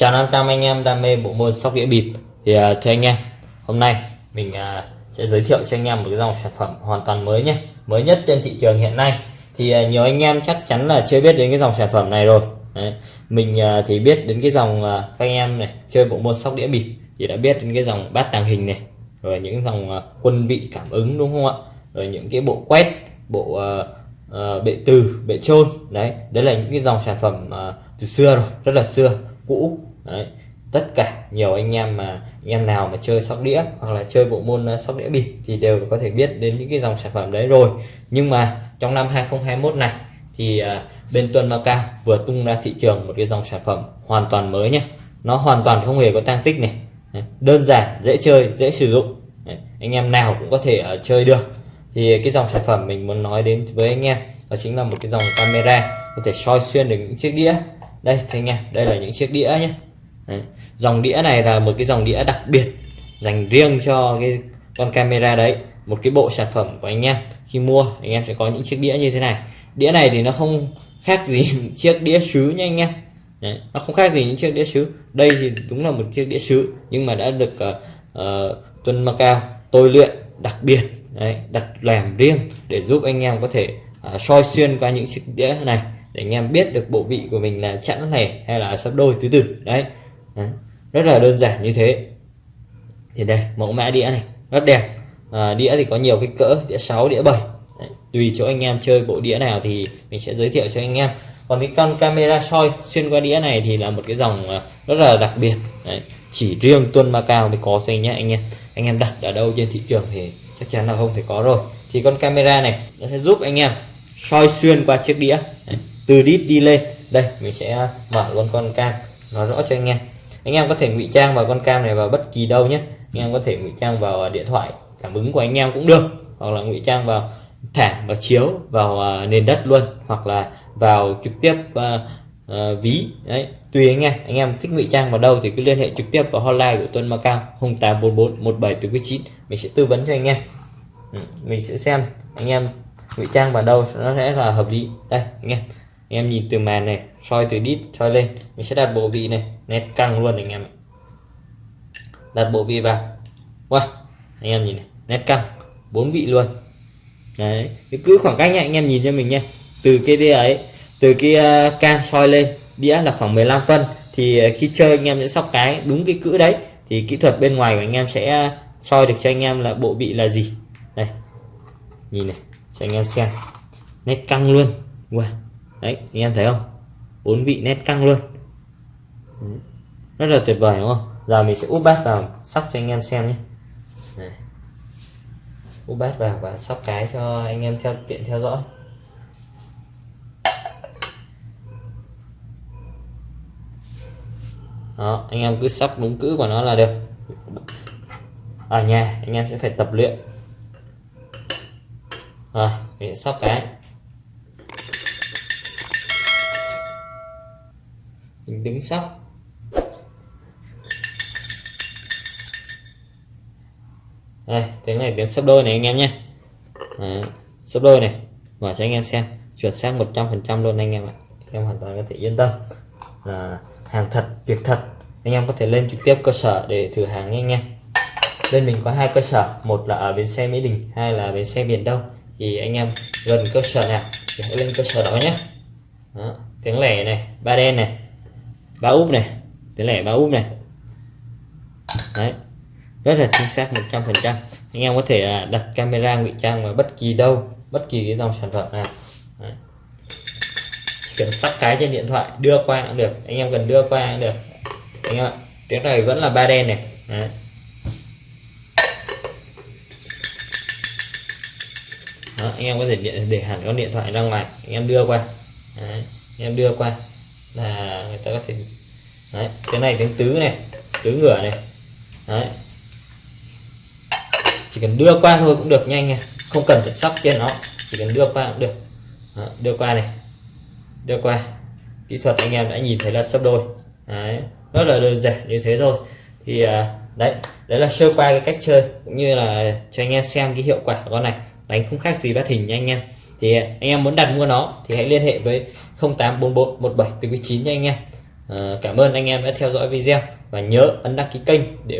Chào 500 anh em đam mê bộ môn sóc đĩa bịp. Thì uh, thưa anh em hôm nay mình uh, sẽ giới thiệu cho anh em một cái dòng sản phẩm hoàn toàn mới nhé mới nhất trên thị trường hiện nay. Thì uh, nhiều anh em chắc chắn là chưa biết đến cái dòng sản phẩm này rồi. Đấy. mình uh, thì biết đến cái dòng uh, các anh em này chơi bộ môn sóc đĩa bịp thì đã biết đến cái dòng bát tàng hình này rồi những dòng uh, quân vị cảm ứng đúng không ạ? Rồi những cái bộ quét bộ uh, uh, bệ từ bệ trôn. Đấy đấy là những cái dòng sản phẩm uh, từ xưa rồi rất là xưa cũ đấy. Tất cả nhiều anh em mà anh em nào mà chơi sóc đĩa hoặc là chơi bộ môn ờ, sóc đĩa bịp thì đều có thể biết đến những cái dòng sản phẩm đấy rồi. Nhưng mà trong năm 2021 này thì ờ, bên Tuần Macau vừa tung ra thị trường một cái dòng sản phẩm hoàn toàn mới nhé nó hoàn toàn không hề có tăng tích này. Đơn giản dễ chơi dễ sử dụng. Anh em nào cũng có thể uh, chơi được. Thì cái dòng sản phẩm mình muốn nói đến với anh em đó chính là một cái dòng camera có thể soi xuyên được những chiếc đĩa. Đây thì anh em đây là những chiếc đĩa nhé Đấy. dòng đĩa này là một cái dòng đĩa đặc biệt dành riêng cho cái con camera đấy một cái bộ sản phẩm của anh em khi mua anh em sẽ có những chiếc đĩa như thế này đĩa này thì nó không khác gì chiếc đĩa sứ nha anh em đấy. nó không khác gì những chiếc đĩa sứ đây thì đúng là một chiếc đĩa sứ nhưng mà đã được uh, uh, tuân Macao tôi luyện đặc biệt đấy, đặt làm riêng để giúp anh em có thể uh, soi xuyên qua những chiếc đĩa này để anh em biết được bộ vị của mình là chẵn lẻ hay là sắp đôi thứ tự đấy đấy rất là đơn giản như thế. Thì đây mẫu mã đĩa này rất đẹp. À, đĩa thì có nhiều cái cỡ đĩa 6 đĩa 7 đấy, tùy chỗ anh em chơi bộ đĩa nào thì mình sẽ giới thiệu cho anh em. Còn cái con camera soi xuyên qua đĩa này thì là một cái dòng à, rất là đặc biệt. Đấy, chỉ riêng tuân ma cao mới có thôi nhé anh em. Anh em đặt ở đâu trên thị trường thì chắc chắn là không thể có rồi. Thì con camera này nó sẽ giúp anh em soi xuyên qua chiếc đĩa. Đấy, từ đít đi lên. Đây mình sẽ à, mở luôn con cam nói rõ cho anh em anh em có thể ngụy trang vào con cam này vào bất kỳ đâu nhé. Anh em có thể ngụy trang vào à, điện thoại cảm ứng của anh em cũng được. Hoặc là ngụy trang vào thảm và chiếu vào à, nền đất luôn. Hoặc là vào trực tiếp uh, uh, ví. Đấy tùy anh em. Anh em thích ngụy trang vào đâu thì cứ liên hệ trực tiếp vào hotline của Tuân Macao 0844 17 mình sẽ tư vấn cho anh em. Ừ, mình sẽ xem anh em ngụy trang vào đâu nó sẽ là hợp lý. Đây anh em anh em nhìn từ màn này soi từ đít soi lên mình sẽ đặt bộ vị này nét căng luôn anh em đặt bộ vị vào. Wow anh em nhìn này nét căng bốn vị luôn. Đấy cứ khoảng cách nha anh em nhìn cho mình nha từ cái đĩa ấy từ cái à, uh, cam soi lên đĩa là khoảng 15 phân thì à, khi chơi anh em sẽ sóc cái đúng cái cữ đấy thì kỹ thuật bên ngoài của anh em sẽ à, soi được cho anh em là bộ vị là gì. Đây nhìn này cho anh em xem. Nét căng luôn. Wow đấy anh em thấy không? Bốn vị nét căng luôn. Rất là tuyệt vời, đúng không? Giờ mình sẽ úp bát vào, sóc cho anh em xem nhé. Này. úp bát vào và sóc cái cho anh em theo, tiện theo dõi. Đó, anh em cứ sóc đúng cữ của nó là được. Ở nhà, anh em sẽ phải tập luyện. Rồi, mình sóc cái. Mình đứng sóc. Đây tiếng này tiếng sấp đôi này anh em nhé. Đấy, sấp đôi này. Mở cho anh em xem. Chuẩn xác 100% luôn anh em ạ. Em hoàn toàn có thể yên tâm. Là hàng thật việc thật. Anh em có thể lên trực tiếp cơ sở để thử hàng nha anh em. Bên mình có hai cơ sở. Một là ở bến xe Mỹ Đình hai là bến xe miền Đông. Thì anh em gần cơ sở nào thì hãy lên cơ sở đó nhé. Đó, tiếng lẻ này ba đen này ba úp này. Tỷ lệ ba úp này. Đấy. Rất là chính xác 100 phần trăm. Anh em có thể à, đặt camera ngụy trang vào bất kỳ đâu bất kỳ cái dòng sản phẩm nào. Đấy. chỉ cần cái trên điện thoại đưa qua cũng được. Anh em cần đưa qua cũng được. Anh em ạ tiếng này vẫn là ba đen này. Đấy. Đó, anh em có thể để, để hẳn con điện thoại ra ngoài. Anh em đưa qua. Đấy, anh em đưa qua là người ta có thể đấy, cái này tiếng tứ này tứ ngửa này đấy. Chỉ cần đưa qua thôi cũng được nhanh nha không cần phải sóc trên nó chỉ cần đưa qua cũng được. Đó, đưa qua này đưa qua. Kỹ thuật anh em đã nhìn thấy là sấp đôi đấy rất là đơn giản như thế thôi. Thì à, đấy đấy là sơ qua cái cách chơi cũng như là cho anh em xem cái hiệu quả của con này đánh không khác gì bắt hình nha anh em thì anh em muốn đặt mua nó thì hãy liên hệ với 0844 17 9 nha anh em. À, cảm ơn anh em đã theo dõi video và nhớ ấn đăng ký kênh để